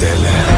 bedele